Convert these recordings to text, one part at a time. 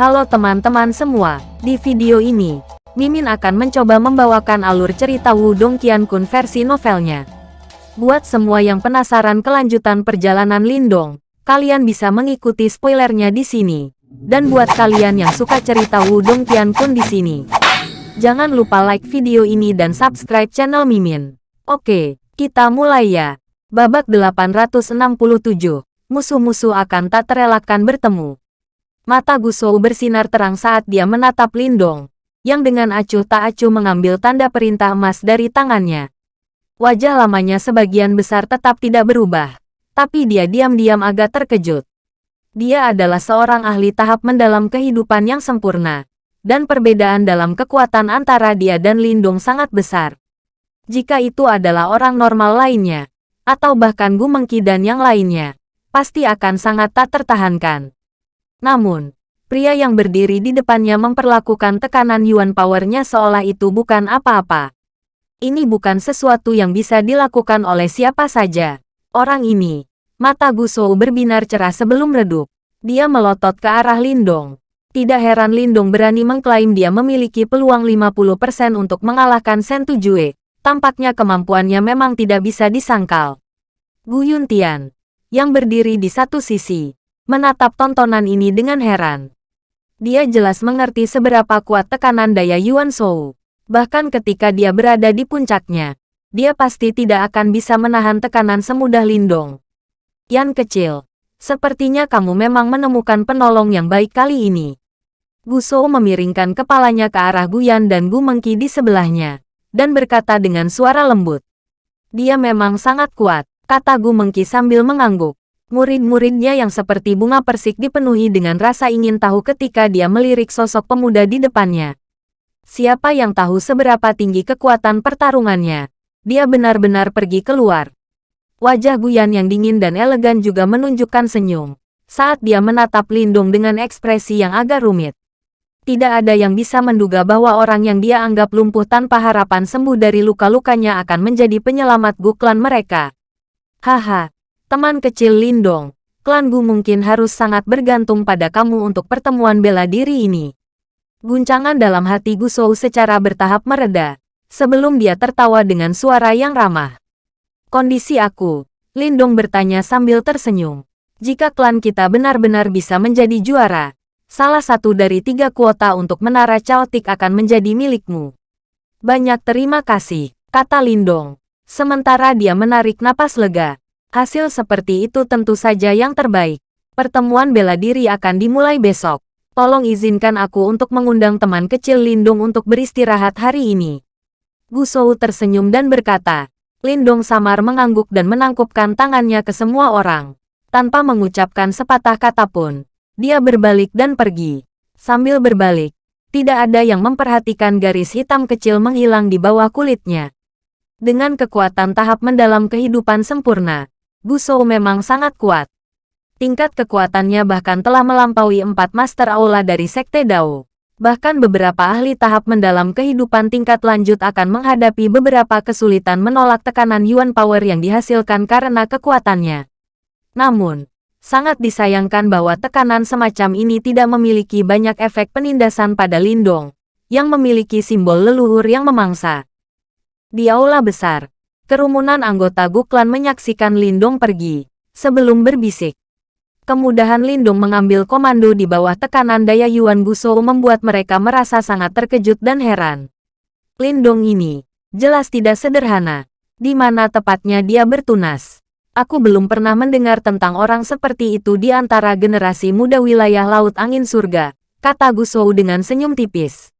Halo teman-teman semua, di video ini, Mimin akan mencoba membawakan alur cerita Wudong Qiankun versi novelnya. Buat semua yang penasaran kelanjutan perjalanan Lindong, kalian bisa mengikuti spoilernya di sini. Dan buat kalian yang suka cerita Wudong Qiankun di sini, jangan lupa like video ini dan subscribe channel Mimin. Oke, kita mulai ya. Babak 867, musuh-musuh akan tak terelakkan bertemu. Mata Gusou bersinar terang saat dia menatap Lindong, yang dengan acuh tak acuh mengambil tanda perintah emas dari tangannya. Wajah lamanya sebagian besar tetap tidak berubah, tapi dia diam-diam agak terkejut. Dia adalah seorang ahli tahap mendalam kehidupan yang sempurna, dan perbedaan dalam kekuatan antara dia dan Lindong sangat besar. Jika itu adalah orang normal lainnya, atau bahkan Gu Mengki dan yang lainnya, pasti akan sangat tak tertahankan. Namun, pria yang berdiri di depannya memperlakukan tekanan Yuan Powernya seolah itu bukan apa-apa. Ini bukan sesuatu yang bisa dilakukan oleh siapa saja. Orang ini, mata Gusou berbinar cerah sebelum redup. Dia melotot ke arah Lindong. Tidak heran Lindong berani mengklaim dia memiliki peluang 50% untuk mengalahkan Sentu Jue. Tampaknya kemampuannya memang tidak bisa disangkal. Gu Yuntian, yang berdiri di satu sisi, menatap tontonan ini dengan heran. Dia jelas mengerti seberapa kuat tekanan daya Yuan Shou. Bahkan ketika dia berada di puncaknya, dia pasti tidak akan bisa menahan tekanan semudah Lindong. Yan kecil, sepertinya kamu memang menemukan penolong yang baik kali ini. Gu Shou memiringkan kepalanya ke arah Guyan dan Gu Mengki di sebelahnya, dan berkata dengan suara lembut. Dia memang sangat kuat, kata Gu Mengki sambil mengangguk. Murid-muridnya yang seperti bunga persik dipenuhi dengan rasa ingin tahu ketika dia melirik sosok pemuda di depannya. Siapa yang tahu seberapa tinggi kekuatan pertarungannya? Dia benar-benar pergi keluar. Wajah Guyan yang dingin dan elegan juga menunjukkan senyum saat dia menatap Lindung dengan ekspresi yang agak rumit. Tidak ada yang bisa menduga bahwa orang yang dia anggap lumpuh tanpa harapan sembuh dari luka-lukanya akan menjadi penyelamat Guklan mereka. Haha, Teman kecil Lindong, klan Gu mungkin harus sangat bergantung pada kamu untuk pertemuan bela diri ini. Guncangan dalam hati Gu Shou secara bertahap mereda, sebelum dia tertawa dengan suara yang ramah. Kondisi aku, Lindong bertanya sambil tersenyum. Jika klan kita benar-benar bisa menjadi juara, salah satu dari tiga kuota untuk menara Chaotic akan menjadi milikmu. Banyak terima kasih, kata Lindong. Sementara dia menarik napas lega, Hasil seperti itu tentu saja yang terbaik. Pertemuan bela diri akan dimulai besok. Tolong izinkan aku untuk mengundang teman kecil Lindung untuk beristirahat hari ini. Gu Shou tersenyum dan berkata. Lindung samar mengangguk dan menangkupkan tangannya ke semua orang. Tanpa mengucapkan sepatah kata pun, dia berbalik dan pergi. Sambil berbalik, tidak ada yang memperhatikan garis hitam kecil menghilang di bawah kulitnya. Dengan kekuatan tahap mendalam kehidupan sempurna, Gusou memang sangat kuat. Tingkat kekuatannya bahkan telah melampaui empat Master Aula dari Sekte Dao. Bahkan beberapa ahli tahap mendalam kehidupan tingkat lanjut akan menghadapi beberapa kesulitan menolak tekanan Yuan Power yang dihasilkan karena kekuatannya. Namun, sangat disayangkan bahwa tekanan semacam ini tidak memiliki banyak efek penindasan pada Lindong, yang memiliki simbol leluhur yang memangsa. Di aula besar, Kerumunan anggota Guklan menyaksikan Lindong pergi, sebelum berbisik. Kemudahan Lindong mengambil komando di bawah tekanan daya Yuan Gusou membuat mereka merasa sangat terkejut dan heran. Lindong ini, jelas tidak sederhana. Di mana tepatnya dia bertunas. Aku belum pernah mendengar tentang orang seperti itu di antara generasi muda wilayah Laut Angin Surga, kata Gusou dengan senyum tipis.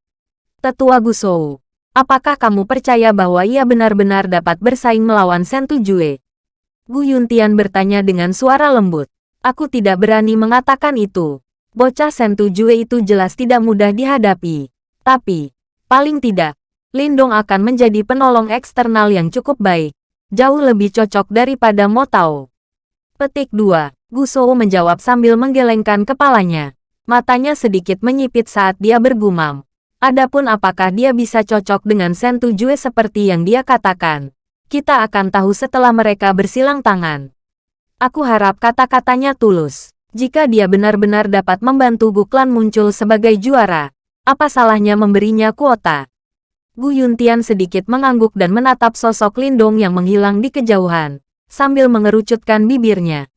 Tetua Gusou, Apakah kamu percaya bahwa ia benar-benar dapat bersaing melawan Sentu Jue? Gu Yuntian bertanya dengan suara lembut. Aku tidak berani mengatakan itu. Bocah Sentu Jue itu jelas tidak mudah dihadapi. Tapi, paling tidak, Lindong akan menjadi penolong eksternal yang cukup baik. Jauh lebih cocok daripada Mo Tao. Petik 2. Gu Shou menjawab sambil menggelengkan kepalanya. Matanya sedikit menyipit saat dia bergumam. Adapun apakah dia bisa cocok dengan Sentu Jue seperti yang dia katakan, kita akan tahu setelah mereka bersilang tangan. Aku harap kata-katanya tulus. Jika dia benar-benar dapat membantu Gu Klan muncul sebagai juara, apa salahnya memberinya kuota? Gu Yuntian sedikit mengangguk dan menatap sosok Lindong yang menghilang di kejauhan, sambil mengerucutkan bibirnya.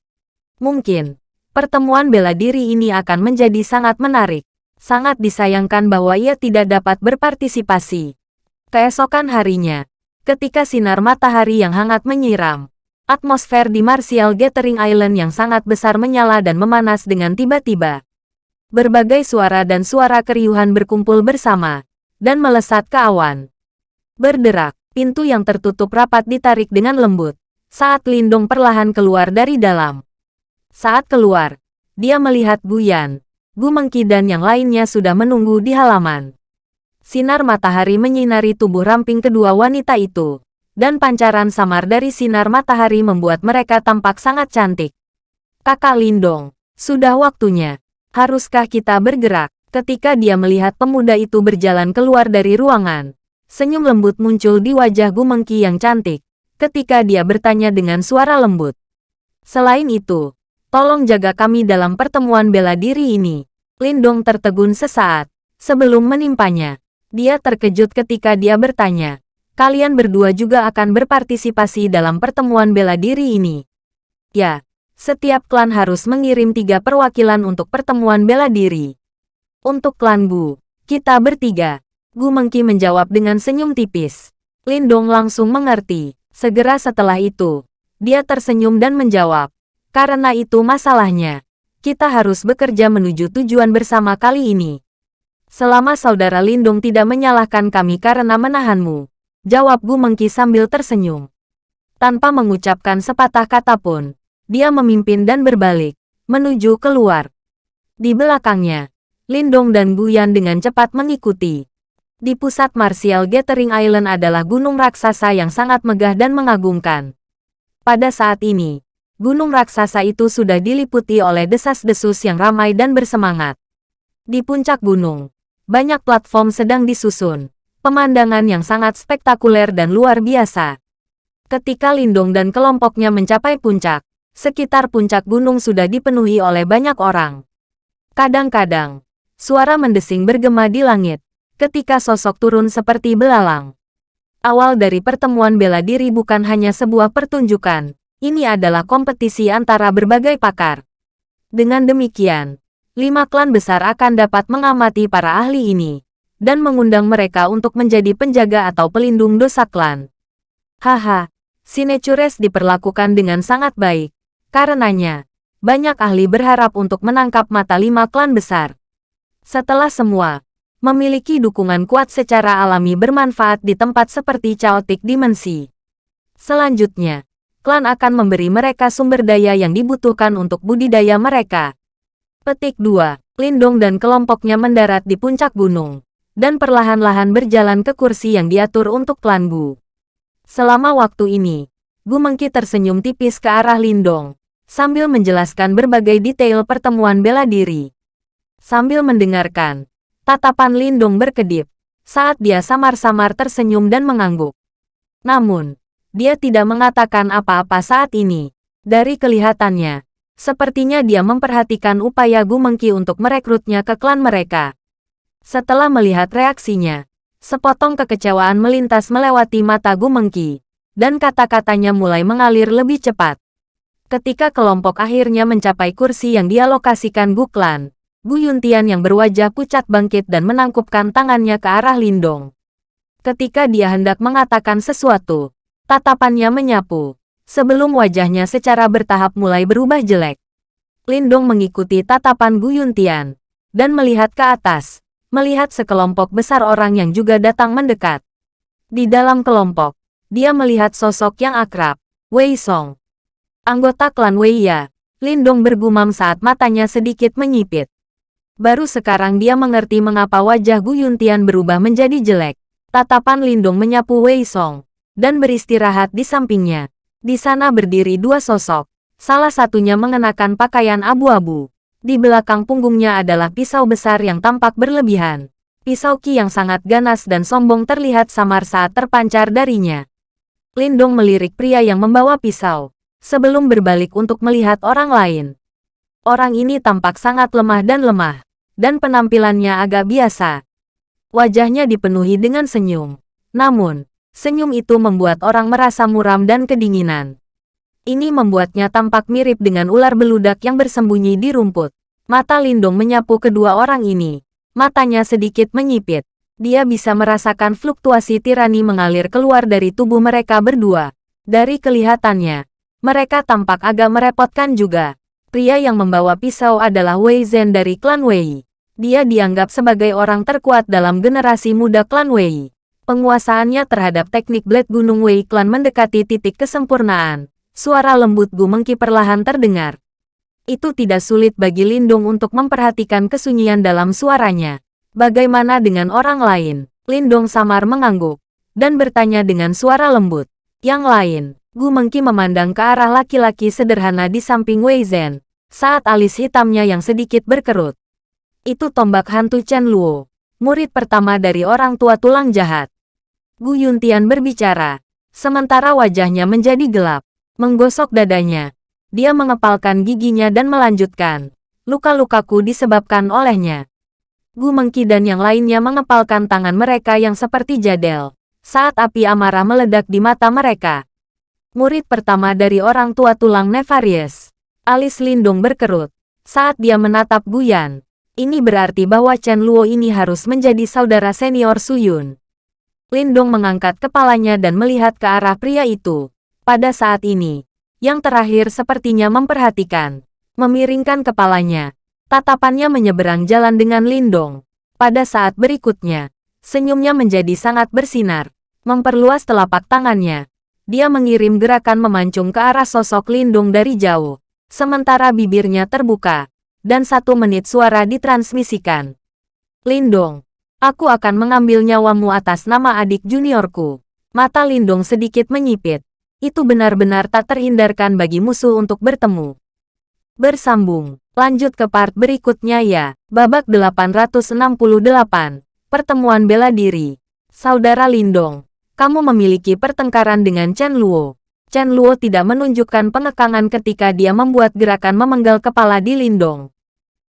Mungkin, pertemuan bela diri ini akan menjadi sangat menarik. Sangat disayangkan bahwa ia tidak dapat berpartisipasi. Keesokan harinya, ketika sinar matahari yang hangat menyiram, atmosfer di Martial Gathering Island yang sangat besar menyala dan memanas dengan tiba-tiba. Berbagai suara dan suara keriuhan berkumpul bersama, dan melesat ke awan. Berderak, pintu yang tertutup rapat ditarik dengan lembut, saat Lindong perlahan keluar dari dalam. Saat keluar, dia melihat Guyan, Gu Mengki dan yang lainnya sudah menunggu di halaman. Sinar matahari menyinari tubuh ramping kedua wanita itu, dan pancaran samar dari sinar matahari membuat mereka tampak sangat cantik. Kakak Lindong, sudah waktunya. Haruskah kita bergerak? Ketika dia melihat pemuda itu berjalan keluar dari ruangan, senyum lembut muncul di wajah Gu Mengki yang cantik, ketika dia bertanya dengan suara lembut. Selain itu, tolong jaga kami dalam pertemuan bela diri ini. Lindong tertegun sesaat, sebelum menimpanya. Dia terkejut ketika dia bertanya, kalian berdua juga akan berpartisipasi dalam pertemuan bela diri ini. Ya, setiap klan harus mengirim tiga perwakilan untuk pertemuan bela diri. Untuk klan Gu, kita bertiga. Gu Mengki menjawab dengan senyum tipis. Lindong langsung mengerti. Segera setelah itu, dia tersenyum dan menjawab. Karena itu masalahnya. Kita harus bekerja menuju tujuan bersama kali ini. Selama saudara Lindong tidak menyalahkan kami karena menahanmu. Jawab Gu Mengki sambil tersenyum. Tanpa mengucapkan sepatah kata pun, dia memimpin dan berbalik, menuju keluar. Di belakangnya, Lindong dan Guyan dengan cepat mengikuti. Di pusat Martial Gathering Island adalah gunung raksasa yang sangat megah dan mengagumkan. Pada saat ini, gunung raksasa itu sudah diliputi oleh desas-desus yang ramai dan bersemangat. Di puncak gunung, banyak platform sedang disusun, pemandangan yang sangat spektakuler dan luar biasa. Ketika Lindong dan kelompoknya mencapai puncak, sekitar puncak gunung sudah dipenuhi oleh banyak orang. Kadang-kadang, Suara mendesing bergema di langit, ketika sosok turun seperti belalang. Awal dari pertemuan bela diri bukan hanya sebuah pertunjukan, ini adalah kompetisi antara berbagai pakar. Dengan demikian, lima klan besar akan dapat mengamati para ahli ini, dan mengundang mereka untuk menjadi penjaga atau pelindung dosa klan. Haha, Sinecures diperlakukan dengan sangat baik. Karenanya, banyak ahli berharap untuk menangkap mata lima klan besar. Setelah semua, memiliki dukungan kuat secara alami bermanfaat di tempat seperti Chaotic Dimensi. Selanjutnya, klan akan memberi mereka sumber daya yang dibutuhkan untuk budidaya mereka. Petik 2. Lindong dan kelompoknya mendarat di puncak gunung, dan perlahan-lahan berjalan ke kursi yang diatur untuk klan Gu. Selama waktu ini, Gu Mengki tersenyum tipis ke arah Lindong, sambil menjelaskan berbagai detail pertemuan bela diri. Sambil mendengarkan, tatapan Lindung berkedip saat dia samar-samar tersenyum dan mengangguk. Namun, dia tidak mengatakan apa-apa saat ini. Dari kelihatannya, sepertinya dia memperhatikan upaya Gu Mengki untuk merekrutnya ke klan mereka. Setelah melihat reaksinya, sepotong kekecewaan melintas melewati mata Gu Mengki, dan kata-katanya mulai mengalir lebih cepat. Ketika kelompok akhirnya mencapai kursi yang dialokasikan Gu Klan, Gu Yuntian yang berwajah pucat bangkit dan menangkupkan tangannya ke arah Lindong. Ketika dia hendak mengatakan sesuatu, tatapannya menyapu, sebelum wajahnya secara bertahap mulai berubah jelek. Lindong mengikuti tatapan Gu Yuntian, dan melihat ke atas, melihat sekelompok besar orang yang juga datang mendekat. Di dalam kelompok, dia melihat sosok yang akrab, Wei Song. Anggota klan Wei Ya, Lindong bergumam saat matanya sedikit menyipit. Baru sekarang dia mengerti mengapa wajah Gu Yuntian berubah menjadi jelek. Tatapan Lindung menyapu Wei Song, dan beristirahat di sampingnya. Di sana berdiri dua sosok, salah satunya mengenakan pakaian abu-abu. Di belakang punggungnya adalah pisau besar yang tampak berlebihan. Pisau Ki yang sangat ganas dan sombong terlihat samar saat terpancar darinya. Lindung melirik pria yang membawa pisau, sebelum berbalik untuk melihat orang lain. Orang ini tampak sangat lemah dan lemah, dan penampilannya agak biasa. Wajahnya dipenuhi dengan senyum. Namun, senyum itu membuat orang merasa muram dan kedinginan. Ini membuatnya tampak mirip dengan ular beludak yang bersembunyi di rumput. Mata Lindong menyapu kedua orang ini. Matanya sedikit menyipit. Dia bisa merasakan fluktuasi tirani mengalir keluar dari tubuh mereka berdua. Dari kelihatannya, mereka tampak agak merepotkan juga. Pria yang membawa pisau adalah Wei Zhen dari klan Wei. Dia dianggap sebagai orang terkuat dalam generasi muda klan Wei. Penguasaannya terhadap teknik Blade Gunung Wei klan mendekati titik kesempurnaan. Suara lembut Gu Mengki perlahan terdengar. Itu tidak sulit bagi Lindung untuk memperhatikan kesunyian dalam suaranya. Bagaimana dengan orang lain? Lindong samar mengangguk dan bertanya dengan suara lembut. Yang lain, Gu Mengki memandang ke arah laki-laki sederhana di samping Wei Zhen, saat alis hitamnya yang sedikit berkerut. Itu tombak hantu Chen Luo, murid pertama dari orang tua tulang jahat. Gu Yuntian berbicara, sementara wajahnya menjadi gelap, menggosok dadanya. Dia mengepalkan giginya dan melanjutkan. Luka-lukaku disebabkan olehnya. Gu Mengki dan yang lainnya mengepalkan tangan mereka yang seperti jadel, saat api amarah meledak di mata mereka murid pertama dari orang tua tulang Nefarious. Alis Lindung berkerut. Saat dia menatap Guyan, ini berarti bahwa Chen Luo ini harus menjadi saudara senior Suyun. Lindong mengangkat kepalanya dan melihat ke arah pria itu. Pada saat ini, yang terakhir sepertinya memperhatikan. Memiringkan kepalanya. Tatapannya menyeberang jalan dengan Lindong. Pada saat berikutnya, senyumnya menjadi sangat bersinar. Memperluas telapak tangannya. Dia mengirim gerakan memancung ke arah sosok Lindung dari jauh. Sementara bibirnya terbuka. Dan satu menit suara ditransmisikan. Lindung, aku akan mengambil nyawamu atas nama adik juniorku. Mata Lindung sedikit menyipit. Itu benar-benar tak terhindarkan bagi musuh untuk bertemu. Bersambung. Lanjut ke part berikutnya ya. Babak 868. Pertemuan bela diri. Saudara Lindong kamu memiliki pertengkaran dengan Chen Luo. Chen Luo tidak menunjukkan pengekangan ketika dia membuat gerakan memenggal kepala di Lindong.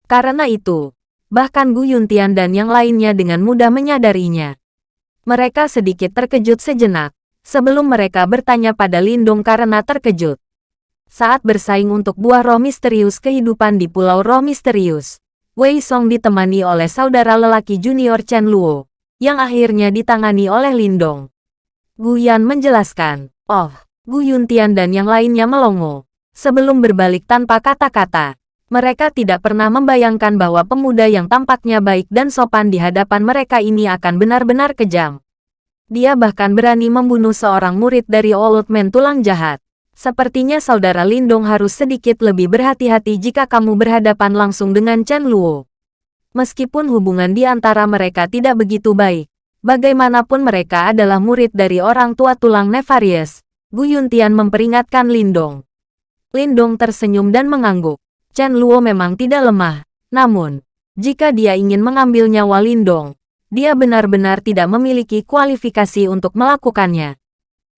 Karena itu, bahkan Gu Yuntian dan yang lainnya dengan mudah menyadarinya. Mereka sedikit terkejut sejenak, sebelum mereka bertanya pada Lindong karena terkejut. Saat bersaing untuk buah roh misterius kehidupan di Pulau Roh Misterius, Wei Song ditemani oleh saudara lelaki junior Chen Luo, yang akhirnya ditangani oleh Lindong. Guyan menjelaskan. Oh, Gu Yuntian dan yang lainnya melongo. Sebelum berbalik tanpa kata-kata, mereka tidak pernah membayangkan bahwa pemuda yang tampaknya baik dan sopan di hadapan mereka ini akan benar-benar kejam. Dia bahkan berani membunuh seorang murid dari Old Man tulang jahat. Sepertinya saudara Lindong harus sedikit lebih berhati-hati jika kamu berhadapan langsung dengan Chen Luo. Meskipun hubungan di antara mereka tidak begitu baik, Bagaimanapun mereka adalah murid dari orang tua tulang Nefarious, Gu Yuntian memperingatkan Lindong. Lindong tersenyum dan mengangguk. Chen Luo memang tidak lemah, namun, jika dia ingin mengambil nyawa Lindong, dia benar-benar tidak memiliki kualifikasi untuk melakukannya.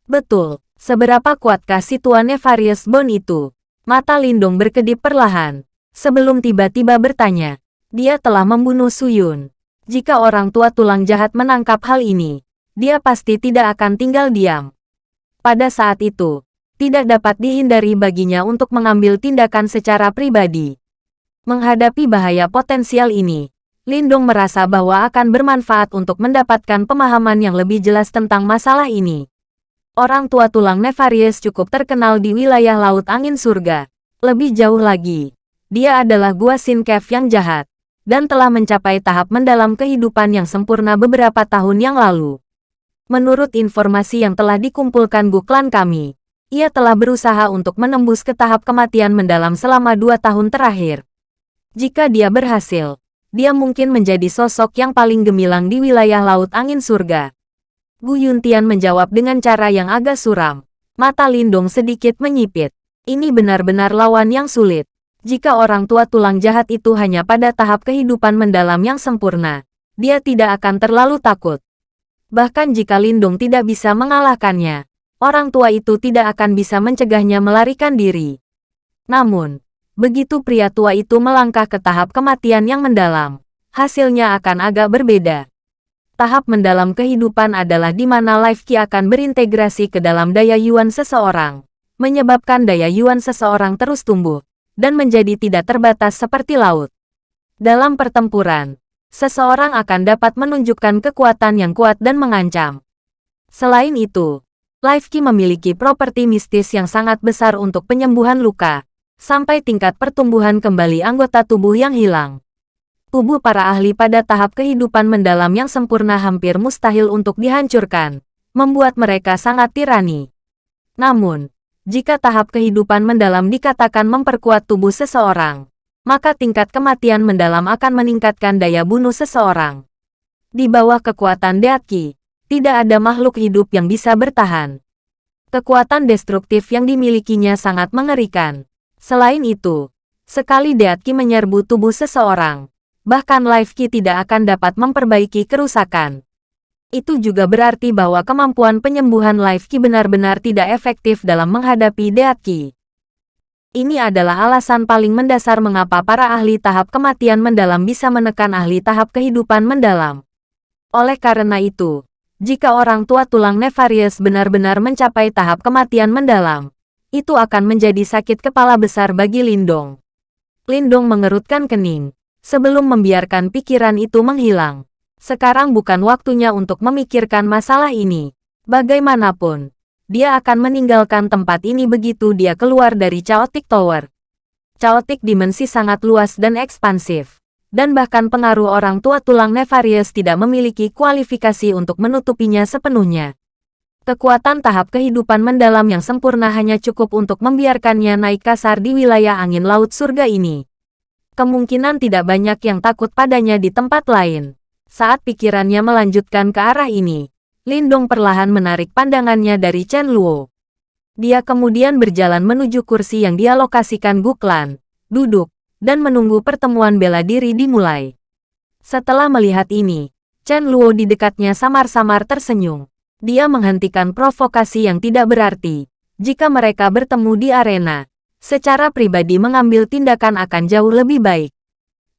Betul, seberapa kuatkah si tua Nefarious Bone itu? Mata Lindong berkedip perlahan. Sebelum tiba-tiba bertanya, dia telah membunuh Suyun. Jika orang tua tulang jahat menangkap hal ini, dia pasti tidak akan tinggal diam. Pada saat itu, tidak dapat dihindari baginya untuk mengambil tindakan secara pribadi. Menghadapi bahaya potensial ini, Lindung merasa bahwa akan bermanfaat untuk mendapatkan pemahaman yang lebih jelas tentang masalah ini. Orang tua tulang Nefarious cukup terkenal di wilayah Laut Angin Surga. Lebih jauh lagi, dia adalah Gua Sin Cave yang jahat dan telah mencapai tahap mendalam kehidupan yang sempurna beberapa tahun yang lalu. Menurut informasi yang telah dikumpulkan Klan kami, ia telah berusaha untuk menembus ke tahap kematian mendalam selama dua tahun terakhir. Jika dia berhasil, dia mungkin menjadi sosok yang paling gemilang di wilayah Laut Angin Surga. Gu Yuntian menjawab dengan cara yang agak suram. Mata Lindong sedikit menyipit. Ini benar-benar lawan yang sulit. Jika orang tua tulang jahat itu hanya pada tahap kehidupan mendalam yang sempurna, dia tidak akan terlalu takut. Bahkan jika Lindung tidak bisa mengalahkannya, orang tua itu tidak akan bisa mencegahnya melarikan diri. Namun, begitu pria tua itu melangkah ke tahap kematian yang mendalam, hasilnya akan agak berbeda. Tahap mendalam kehidupan adalah di mana life ki akan berintegrasi ke dalam daya yuan seseorang, menyebabkan daya yuan seseorang terus tumbuh, dan menjadi tidak terbatas seperti laut. Dalam pertempuran, seseorang akan dapat menunjukkan kekuatan yang kuat dan mengancam. Selain itu, Life Ki memiliki properti mistis yang sangat besar untuk penyembuhan luka, sampai tingkat pertumbuhan kembali anggota tubuh yang hilang. Tubuh para ahli pada tahap kehidupan mendalam yang sempurna hampir mustahil untuk dihancurkan, membuat mereka sangat tirani. Namun, jika tahap kehidupan mendalam dikatakan memperkuat tubuh seseorang, maka tingkat kematian mendalam akan meningkatkan daya bunuh seseorang. Di bawah kekuatan Deatki, tidak ada makhluk hidup yang bisa bertahan. Kekuatan destruktif yang dimilikinya sangat mengerikan. Selain itu, sekali Deatki menyerbu tubuh seseorang, bahkan Life Ki tidak akan dapat memperbaiki kerusakan. Itu juga berarti bahwa kemampuan penyembuhan Life Ki benar-benar tidak efektif dalam menghadapi Deatki. Ini adalah alasan paling mendasar mengapa para ahli tahap kematian mendalam bisa menekan ahli tahap kehidupan mendalam. Oleh karena itu, jika orang tua tulang Nefarious benar-benar mencapai tahap kematian mendalam, itu akan menjadi sakit kepala besar bagi Lindong. Lindong mengerutkan kening, sebelum membiarkan pikiran itu menghilang. Sekarang bukan waktunya untuk memikirkan masalah ini. Bagaimanapun, dia akan meninggalkan tempat ini begitu dia keluar dari Chaotic Tower. Chaotic Dimensi sangat luas dan ekspansif dan bahkan pengaruh orang tua tulang Nefarious tidak memiliki kualifikasi untuk menutupinya sepenuhnya. Kekuatan tahap kehidupan mendalam yang sempurna hanya cukup untuk membiarkannya naik kasar di wilayah angin laut surga ini. Kemungkinan tidak banyak yang takut padanya di tempat lain. Saat pikirannya melanjutkan ke arah ini, Lindong perlahan menarik pandangannya dari Chen Luo. Dia kemudian berjalan menuju kursi yang dialokasikan Guklan, duduk, dan menunggu pertemuan bela diri dimulai. Setelah melihat ini, Chen Luo di dekatnya samar-samar tersenyum. Dia menghentikan provokasi yang tidak berarti. Jika mereka bertemu di arena, secara pribadi mengambil tindakan akan jauh lebih baik.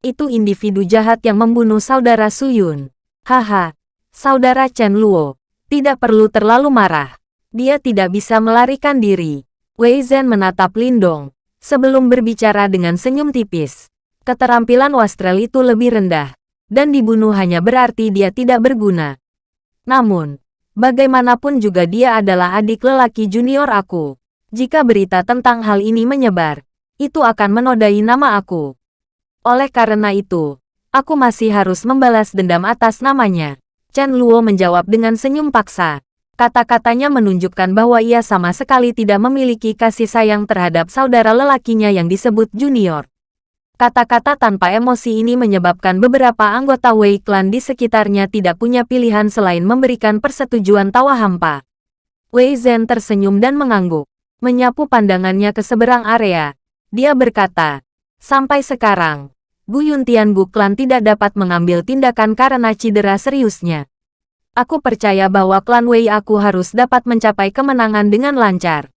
Itu individu jahat yang membunuh saudara Suyun. Haha, saudara Chen Luo, tidak perlu terlalu marah. Dia tidak bisa melarikan diri. Wei Zhen menatap Lindong, sebelum berbicara dengan senyum tipis. Keterampilan Wastrel itu lebih rendah, dan dibunuh hanya berarti dia tidak berguna. Namun, bagaimanapun juga dia adalah adik lelaki junior aku. Jika berita tentang hal ini menyebar, itu akan menodai nama aku. Oleh karena itu, aku masih harus membalas dendam atas namanya. Chen Luo menjawab dengan senyum paksa. Kata-katanya menunjukkan bahwa ia sama sekali tidak memiliki kasih sayang terhadap saudara lelakinya yang disebut Junior. Kata-kata tanpa emosi ini menyebabkan beberapa anggota Wei Clan di sekitarnya tidak punya pilihan selain memberikan persetujuan tawa hampa. Wei Zhen tersenyum dan mengangguk. Menyapu pandangannya ke seberang area. Dia berkata, Sampai sekarang, Gu Yuntian Gu Clan tidak dapat mengambil tindakan karena cedera seriusnya. Aku percaya bahwa klan Wei aku harus dapat mencapai kemenangan dengan lancar.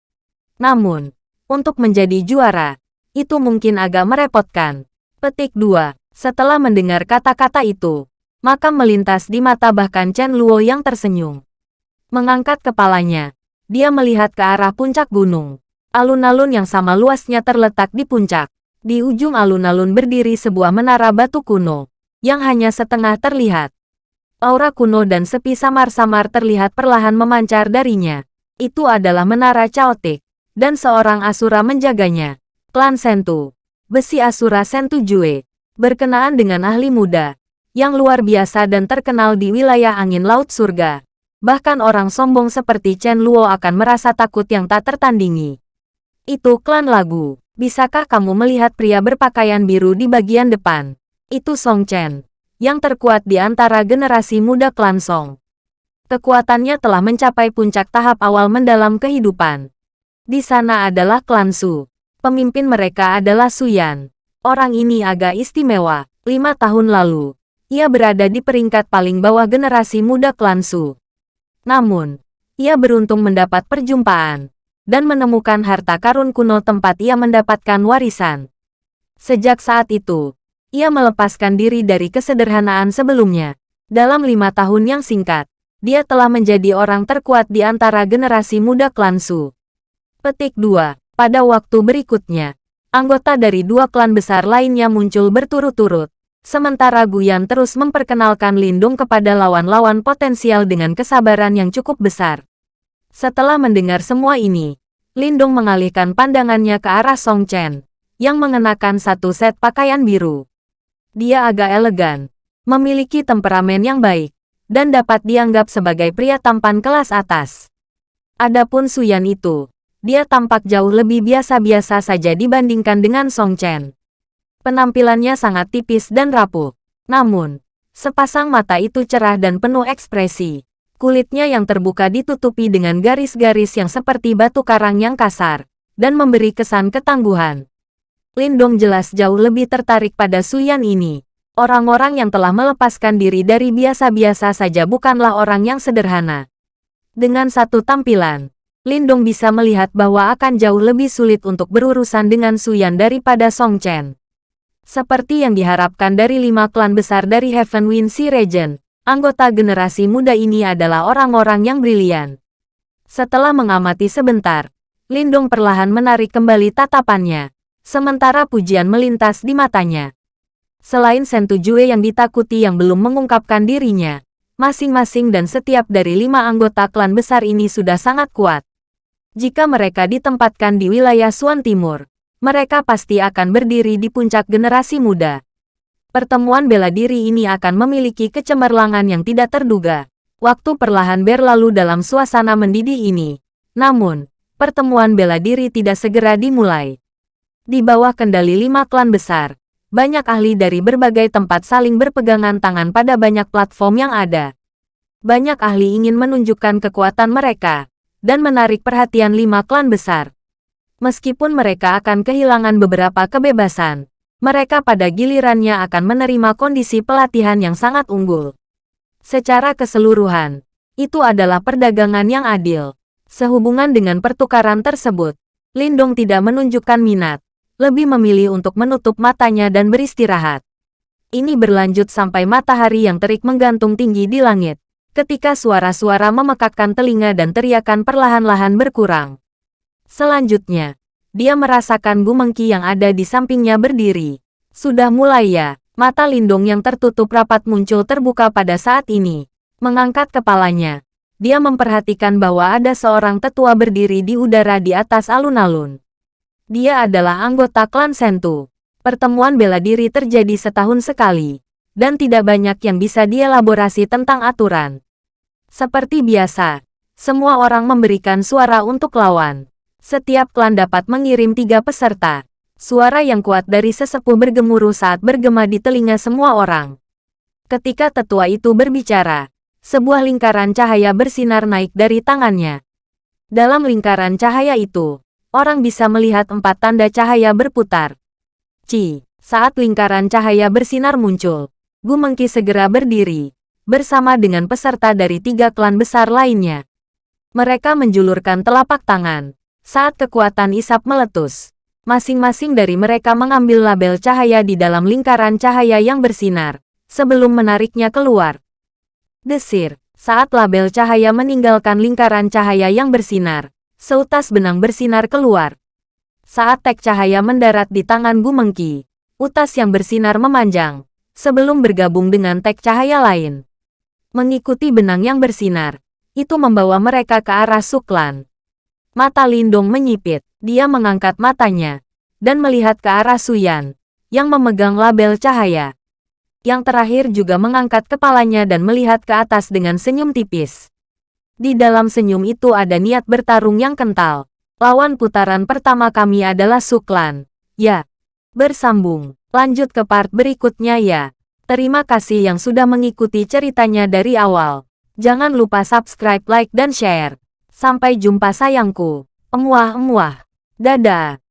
Namun, untuk menjadi juara, itu mungkin agak merepotkan. Petik 2. Setelah mendengar kata-kata itu, maka melintas di mata bahkan Chen Luo yang tersenyum. Mengangkat kepalanya, dia melihat ke arah puncak gunung. Alun-alun yang sama luasnya terletak di puncak. Di ujung alun-alun berdiri sebuah menara batu kuno, yang hanya setengah terlihat. Aura kuno dan sepi samar-samar terlihat perlahan memancar darinya. Itu adalah menara Chaotic, dan seorang Asura menjaganya. Klan Sentu. Besi Asura Sentu Jue. Berkenaan dengan ahli muda, yang luar biasa dan terkenal di wilayah angin laut surga. Bahkan orang sombong seperti Chen Luo akan merasa takut yang tak tertandingi. Itu klan lagu. Bisakah kamu melihat pria berpakaian biru di bagian depan? Itu Song Chen yang terkuat di antara generasi muda klan Song. Kekuatannya telah mencapai puncak tahap awal mendalam kehidupan. Di sana adalah klan Su. Pemimpin mereka adalah Su Yan. Orang ini agak istimewa. Lima tahun lalu, ia berada di peringkat paling bawah generasi muda klan Su. Namun, ia beruntung mendapat perjumpaan dan menemukan harta karun kuno tempat ia mendapatkan warisan. Sejak saat itu, ia melepaskan diri dari kesederhanaan sebelumnya. Dalam lima tahun yang singkat, dia telah menjadi orang terkuat di antara generasi muda klan Su. Petik 2. Pada waktu berikutnya, anggota dari dua klan besar lainnya muncul berturut-turut. Sementara Guyan terus memperkenalkan Lindung kepada lawan-lawan potensial dengan kesabaran yang cukup besar. Setelah mendengar semua ini, Lindung mengalihkan pandangannya ke arah Song Chen, yang mengenakan satu set pakaian biru. Dia agak elegan, memiliki temperamen yang baik, dan dapat dianggap sebagai pria tampan kelas atas. Adapun Suyan itu, dia tampak jauh lebih biasa-biasa saja dibandingkan dengan Song Chen. Penampilannya sangat tipis dan rapuh. Namun, sepasang mata itu cerah dan penuh ekspresi. Kulitnya yang terbuka ditutupi dengan garis-garis yang seperti batu karang yang kasar, dan memberi kesan ketangguhan. Lindong jelas jauh lebih tertarik pada Suyan ini. Orang-orang yang telah melepaskan diri dari biasa-biasa saja bukanlah orang yang sederhana. Dengan satu tampilan, Lindong bisa melihat bahwa akan jauh lebih sulit untuk berurusan dengan Suyan daripada Song Chen. Seperti yang diharapkan dari lima klan besar dari Heaven Wind Sea Region, anggota generasi muda ini adalah orang-orang yang brilian. Setelah mengamati sebentar, Lindung perlahan menarik kembali tatapannya, sementara pujian melintas di matanya. Selain Sentu Jue yang ditakuti yang belum mengungkapkan dirinya, masing-masing dan setiap dari lima anggota klan besar ini sudah sangat kuat. Jika mereka ditempatkan di wilayah Suan Timur, mereka pasti akan berdiri di puncak generasi muda. Pertemuan bela diri ini akan memiliki kecemerlangan yang tidak terduga. Waktu perlahan berlalu dalam suasana mendidih ini. Namun, pertemuan bela diri tidak segera dimulai. Di bawah kendali lima klan besar, banyak ahli dari berbagai tempat saling berpegangan tangan pada banyak platform yang ada. Banyak ahli ingin menunjukkan kekuatan mereka, dan menarik perhatian lima klan besar. Meskipun mereka akan kehilangan beberapa kebebasan, mereka pada gilirannya akan menerima kondisi pelatihan yang sangat unggul. Secara keseluruhan, itu adalah perdagangan yang adil. Sehubungan dengan pertukaran tersebut, Lindong tidak menunjukkan minat, lebih memilih untuk menutup matanya dan beristirahat. Ini berlanjut sampai matahari yang terik menggantung tinggi di langit, ketika suara-suara memekakkan telinga dan teriakan perlahan-lahan berkurang. Selanjutnya, dia merasakan Gumengki yang ada di sampingnya berdiri. Sudah mulai ya, mata Lindung yang tertutup rapat muncul terbuka pada saat ini. Mengangkat kepalanya, dia memperhatikan bahwa ada seorang tetua berdiri di udara di atas alun-alun. Dia adalah anggota klan Sentu. Pertemuan bela diri terjadi setahun sekali, dan tidak banyak yang bisa dielaborasi tentang aturan. Seperti biasa, semua orang memberikan suara untuk lawan. Setiap klan dapat mengirim tiga peserta. Suara yang kuat dari sesepuh bergemuruh saat bergema di telinga semua orang. Ketika tetua itu berbicara, sebuah lingkaran cahaya bersinar naik dari tangannya. Dalam lingkaran cahaya itu, orang bisa melihat empat tanda cahaya berputar. Ci, saat lingkaran cahaya bersinar muncul, Gu Mengki segera berdiri, bersama dengan peserta dari tiga klan besar lainnya. Mereka menjulurkan telapak tangan, saat kekuatan isap meletus, masing-masing dari mereka mengambil label cahaya di dalam lingkaran cahaya yang bersinar, sebelum menariknya keluar. Desir, saat label cahaya meninggalkan lingkaran cahaya yang bersinar, seutas benang bersinar keluar. Saat tek cahaya mendarat di tangan Gumengki, utas yang bersinar memanjang, sebelum bergabung dengan tek cahaya lain. Mengikuti benang yang bersinar, itu membawa mereka ke arah Suklan. Mata Lindong menyipit. Dia mengangkat matanya dan melihat ke arah Suyan yang memegang label cahaya. Yang terakhir juga mengangkat kepalanya dan melihat ke atas dengan senyum tipis. Di dalam senyum itu ada niat bertarung yang kental. Lawan putaran pertama kami adalah Suklan. Ya. Bersambung. Lanjut ke part berikutnya ya. Terima kasih yang sudah mengikuti ceritanya dari awal. Jangan lupa subscribe, like, dan share. Sampai jumpa sayangku. Emuah-emuah. Dadah.